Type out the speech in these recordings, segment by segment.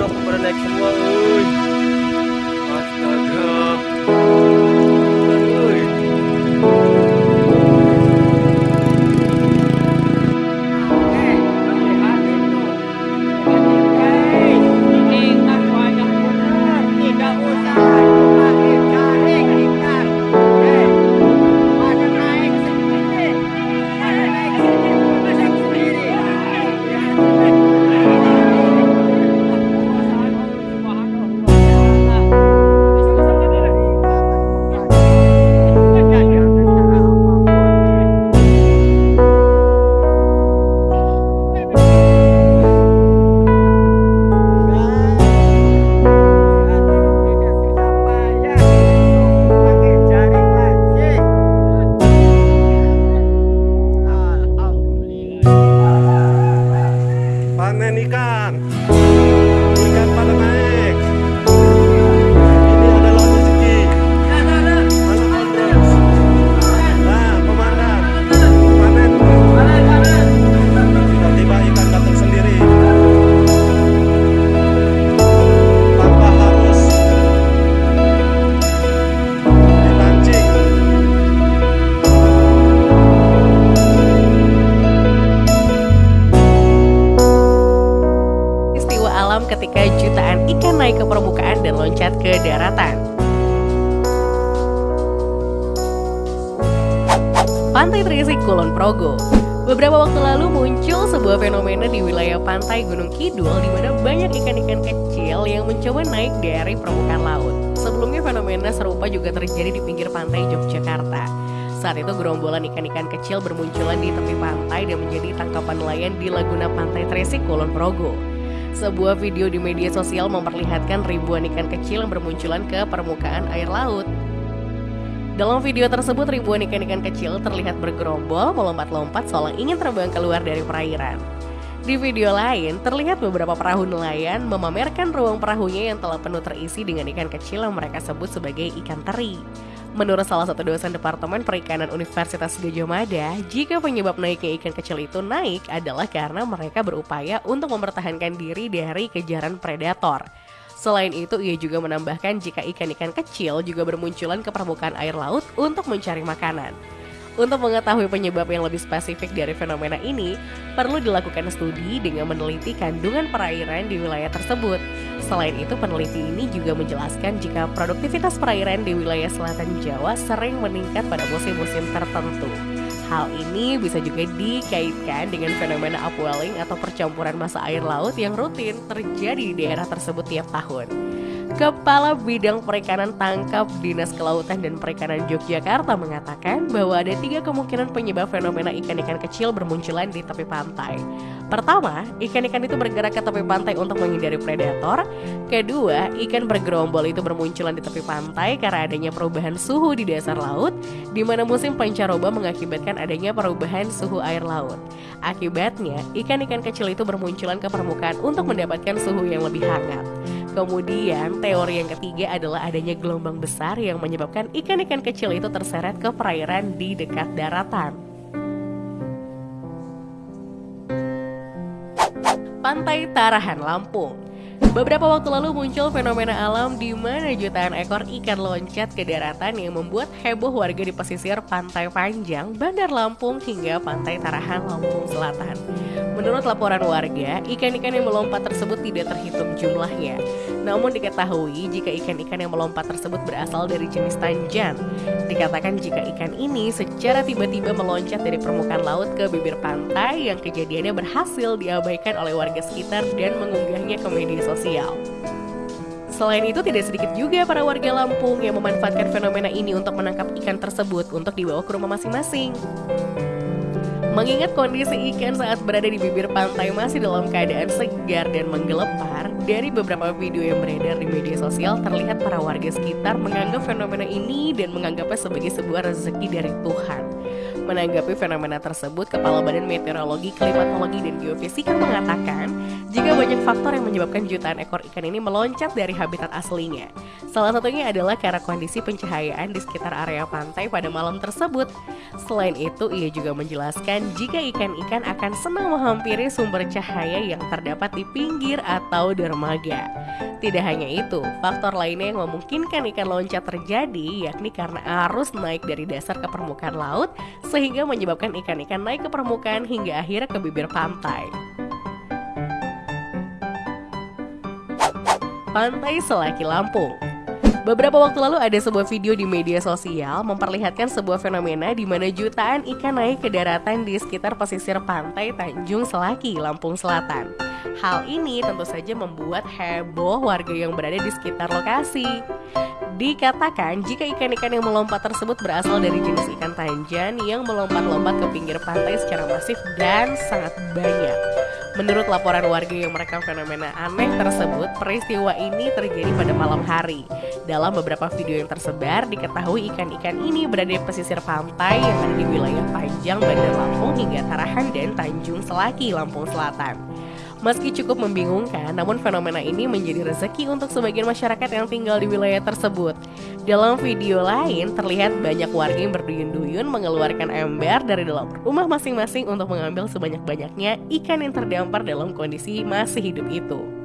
kenapa pada naik Istiwa alam ketika jutaan ikan naik ke permukaan dan loncat ke daratan. Pantai Trisik Kulon Progo Beberapa waktu lalu muncul sebuah fenomena di wilayah pantai Gunung Kidul di mana banyak ikan-ikan kecil yang mencoba naik dari permukaan laut. Sebelumnya fenomena serupa juga terjadi di pinggir pantai Yogyakarta. Saat itu gerombolan ikan-ikan kecil bermunculan di tepi pantai dan menjadi tangkapan nelayan di Laguna Pantai Tresik Kulon Progo. Sebuah video di media sosial memperlihatkan ribuan ikan kecil yang bermunculan ke permukaan air laut. Dalam video tersebut ribuan ikan-ikan kecil terlihat bergerombol melompat-lompat seolah ingin terbang keluar dari perairan. Di video lain, terlihat beberapa perahu nelayan memamerkan ruang perahunya yang telah penuh terisi dengan ikan kecil yang mereka sebut sebagai ikan teri. Menurut salah satu dosen Departemen Perikanan Universitas Gajah Mada, jika penyebab naiknya ikan kecil itu naik adalah karena mereka berupaya untuk mempertahankan diri dari kejaran predator. Selain itu, ia juga menambahkan jika ikan-ikan kecil juga bermunculan ke permukaan air laut untuk mencari makanan. Untuk mengetahui penyebab yang lebih spesifik dari fenomena ini, perlu dilakukan studi dengan meneliti kandungan perairan di wilayah tersebut. Selain itu, peneliti ini juga menjelaskan jika produktivitas perairan di wilayah selatan Jawa sering meningkat pada musim-musim tertentu. Hal ini bisa juga dikaitkan dengan fenomena upwelling atau percampuran massa air laut yang rutin terjadi di daerah tersebut tiap tahun. Kepala Bidang Perikanan Tangkap Dinas Kelautan dan Perikanan Yogyakarta mengatakan bahwa ada tiga kemungkinan penyebab fenomena ikan-ikan kecil bermunculan di tepi pantai. Pertama, ikan-ikan itu bergerak ke tepi pantai untuk menghindari predator. Kedua, ikan bergerombol itu bermunculan di tepi pantai karena adanya perubahan suhu di dasar laut, di mana musim pancaroba mengakibatkan adanya perubahan suhu air laut. Akibatnya, ikan-ikan kecil itu bermunculan ke permukaan untuk mendapatkan suhu yang lebih hangat. Kemudian, teori yang ketiga adalah adanya gelombang besar yang menyebabkan ikan-ikan kecil itu terseret ke perairan di dekat daratan. Pantai Tarahan Lampung Beberapa waktu lalu muncul fenomena alam di mana jutaan ekor ikan loncat ke daratan yang membuat heboh warga di pesisir Pantai Panjang, Bandar Lampung hingga Pantai Tarahan Lampung Selatan. Menurut laporan warga, ikan-ikan yang melompat tersebut tidak terhitung jumlahnya. Namun diketahui jika ikan-ikan yang melompat tersebut berasal dari jenis tanjan. Dikatakan jika ikan ini secara tiba-tiba meloncat dari permukaan laut ke bibir pantai yang kejadiannya berhasil diabaikan oleh warga sekitar dan mengunggahnya ke media sosial. Selain itu, tidak sedikit juga para warga Lampung yang memanfaatkan fenomena ini untuk menangkap ikan tersebut untuk dibawa ke rumah masing-masing. Mengingat kondisi ikan saat berada di bibir pantai masih dalam keadaan segar dan menggelepar, dari beberapa video yang beredar di media sosial terlihat para warga sekitar menganggap fenomena ini dan menganggapnya sebagai sebuah rezeki dari Tuhan. Menanggapi fenomena tersebut, Kepala Badan Meteorologi, Klimatologi, dan Geofisika mengatakan, jika banyak faktor yang menyebabkan jutaan ekor ikan ini meloncat dari habitat aslinya. Salah satunya adalah karena kondisi pencahayaan di sekitar area pantai pada malam tersebut. Selain itu, ia juga menjelaskan jika ikan-ikan akan senang menghampiri sumber cahaya yang terdapat di pinggir atau dermaga. Tidak hanya itu, faktor lainnya yang memungkinkan ikan loncat terjadi yakni karena arus naik dari dasar ke permukaan laut sehingga menyebabkan ikan-ikan naik ke permukaan hingga akhirnya ke bibir pantai. Pantai Selaki Lampung. Beberapa waktu lalu ada sebuah video di media sosial memperlihatkan sebuah fenomena di mana jutaan ikan naik ke daratan di sekitar pesisir pantai Tanjung Selaki, Lampung Selatan. Hal ini tentu saja membuat heboh warga yang berada di sekitar lokasi. Dikatakan jika ikan-ikan yang melompat tersebut berasal dari jenis ikan tanjan yang melompat-lompat ke pinggir pantai secara masif dan sangat banyak. Menurut laporan warga yang merekam fenomena aneh tersebut, peristiwa ini terjadi pada malam hari. Dalam beberapa video yang tersebar, diketahui ikan-ikan ini berada di pesisir pantai yang ada di wilayah Panjang, Bandar Lampung hingga Tarahan dan Tanjung Selaki, Lampung Selatan. Meski cukup membingungkan, namun fenomena ini menjadi rezeki untuk sebagian masyarakat yang tinggal di wilayah tersebut. Dalam video lain, terlihat banyak warga yang berduyun-duyun mengeluarkan ember dari dalam rumah masing-masing untuk mengambil sebanyak-banyaknya ikan yang terdampar dalam kondisi masih hidup itu.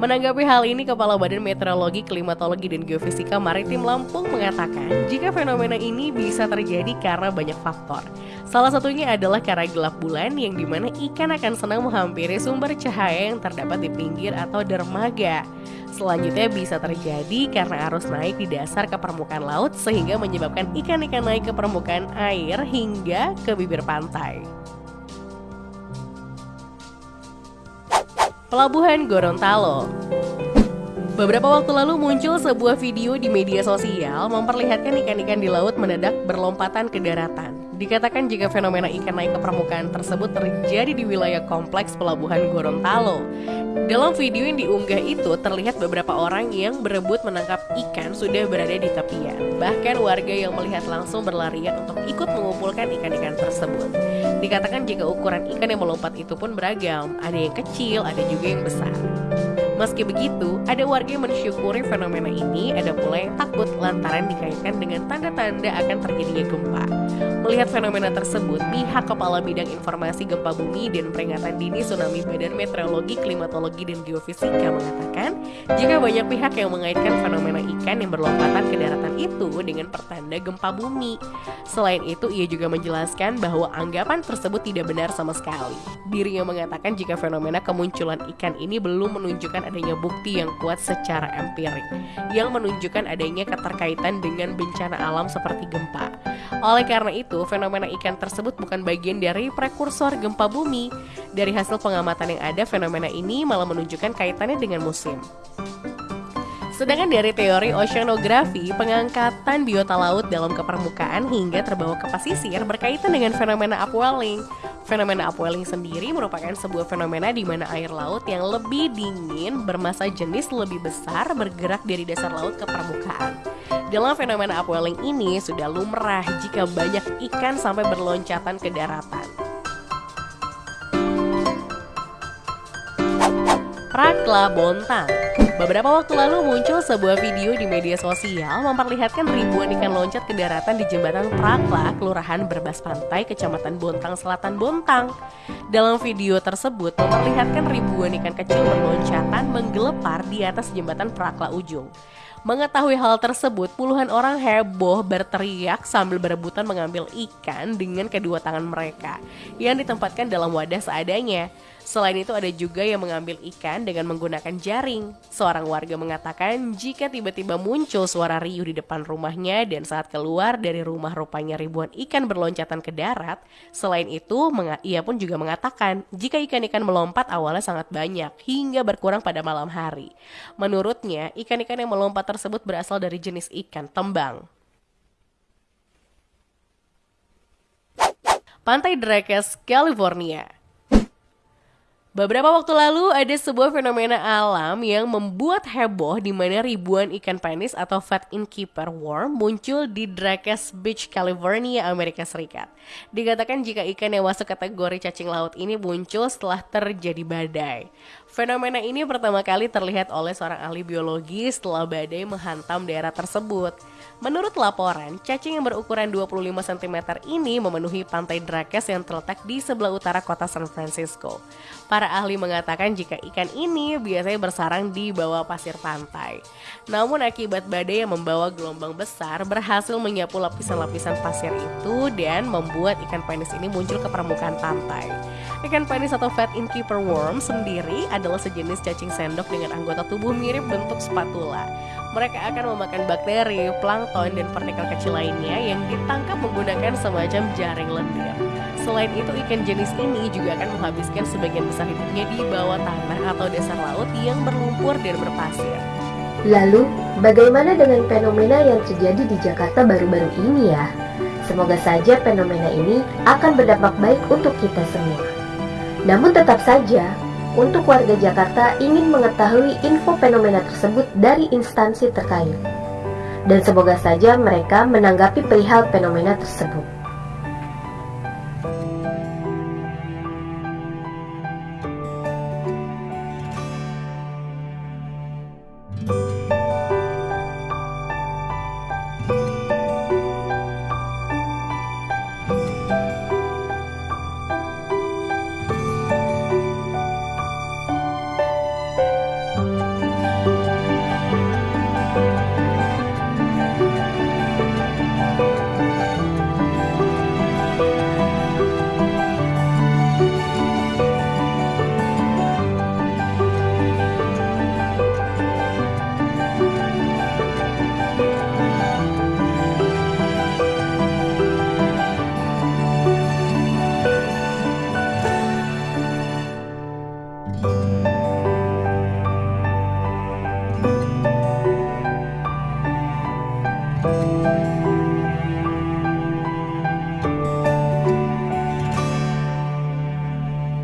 Menanggapi hal ini, Kepala Badan Meteorologi, Klimatologi, dan Geofisika Maritim Lampung mengatakan jika fenomena ini bisa terjadi karena banyak faktor. Salah satunya adalah karena gelap bulan yang di mana ikan akan senang menghampiri sumber cahaya yang terdapat di pinggir atau dermaga. Selanjutnya bisa terjadi karena arus naik di dasar ke permukaan laut sehingga menyebabkan ikan-ikan naik ke permukaan air hingga ke bibir pantai. Pelabuhan Gorontalo. Beberapa waktu lalu muncul sebuah video di media sosial memperlihatkan ikan-ikan di laut mendadak berlompatan ke daratan. Dikatakan jika fenomena ikan naik ke permukaan tersebut terjadi di wilayah kompleks pelabuhan Gorontalo. Dalam video yang diunggah itu terlihat beberapa orang yang berebut menangkap ikan sudah berada di tepian. Bahkan warga yang melihat langsung berlarian untuk ikut mengumpulkan ikan-ikan tersebut. Dikatakan jika ukuran ikan yang melompat itu pun beragam, ada yang kecil, ada juga yang besar. Meski begitu, ada warga yang mensyukuri fenomena ini, ada pula yang takut lantaran dikaitkan dengan tanda-tanda akan terjadinya gempa. Melihat fenomena tersebut, pihak Kepala Bidang Informasi Gempa Bumi dan Peringatan Dini Tsunami Badan Meteorologi, Klimatologi, dan Geofisika mengatakan, jika banyak pihak yang mengaitkan fenomena ikan yang berlompatan ke daratan itu dengan pertanda gempa bumi. Selain itu, ia juga menjelaskan bahwa anggapan tersebut tidak benar sama sekali. Dirinya mengatakan jika fenomena kemunculan ikan ini belum menunjukkan adanya bukti yang kuat secara empirik yang menunjukkan adanya keterkaitan dengan bencana alam seperti gempa. Oleh karena itu, fenomena ikan tersebut bukan bagian dari prekursor gempa bumi. Dari hasil pengamatan yang ada, fenomena ini malah menunjukkan kaitannya dengan musim. Sedangkan dari teori oceanografi, pengangkatan biota laut dalam kepermukaan hingga terbawa ke pesisir berkaitan dengan fenomena upwelling. Fenomena upwelling sendiri merupakan sebuah fenomena di mana air laut yang lebih dingin bermasa jenis lebih besar bergerak dari dasar laut ke permukaan. Dalam fenomena upwelling ini sudah lumrah jika banyak ikan sampai berloncatan ke daratan. Prakla Bontang Beberapa waktu lalu muncul sebuah video di media sosial memperlihatkan ribuan ikan loncat ke daratan di jembatan Prakla, Kelurahan Berbas Pantai, Kecamatan Bontang Selatan, Bontang. Dalam video tersebut memperlihatkan ribuan ikan kecil berloncatan menggelepar di atas jembatan Prakla Ujung. Mengetahui hal tersebut, puluhan orang heboh berteriak sambil berebutan mengambil ikan dengan kedua tangan mereka yang ditempatkan dalam wadah seadanya. Selain itu ada juga yang mengambil ikan dengan menggunakan jaring. Seorang warga mengatakan jika tiba-tiba muncul suara riuh di depan rumahnya dan saat keluar dari rumah rupanya ribuan ikan berloncatan ke darat. Selain itu, ia pun juga mengatakan jika ikan-ikan melompat awalnya sangat banyak hingga berkurang pada malam hari. Menurutnya, ikan-ikan yang melompat tersebut berasal dari jenis ikan tembang. Pantai Drakes, California Beberapa waktu lalu ada sebuah fenomena alam yang membuat heboh di mana ribuan ikan penis atau fat innkeeper worm muncul di Drakes Beach, California, Amerika Serikat. Dikatakan jika ikan yang masuk kategori cacing laut ini muncul setelah terjadi badai. Fenomena ini pertama kali terlihat oleh seorang ahli biologi setelah badai menghantam daerah tersebut. Menurut laporan, cacing yang berukuran 25 cm ini memenuhi pantai Drakes yang terletak di sebelah utara kota San Francisco. Para ahli mengatakan jika ikan ini biasanya bersarang di bawah pasir pantai. Namun akibat badai yang membawa gelombang besar berhasil menyapu lapisan-lapisan pasir itu dan membuat ikan penis ini muncul ke permukaan pantai. Ikan penis atau fat innkeeper worm sendiri adalah sejenis cacing sendok dengan anggota tubuh mirip bentuk spatula. Mereka akan memakan bakteri, plankton, dan partikel kecil lainnya yang ditangkap menggunakan semacam jaring lendir. Selain itu, ikan jenis ini juga akan menghabiskan sebagian besar hidupnya di bawah tanah atau dasar laut yang berlumpur dan berpasir. Lalu, bagaimana dengan fenomena yang terjadi di Jakarta baru-baru ini ya? Semoga saja fenomena ini akan berdampak baik untuk kita semua. Namun tetap saja, untuk warga Jakarta ingin mengetahui info fenomena tersebut dari instansi terkait. Dan semoga saja mereka menanggapi perihal fenomena tersebut.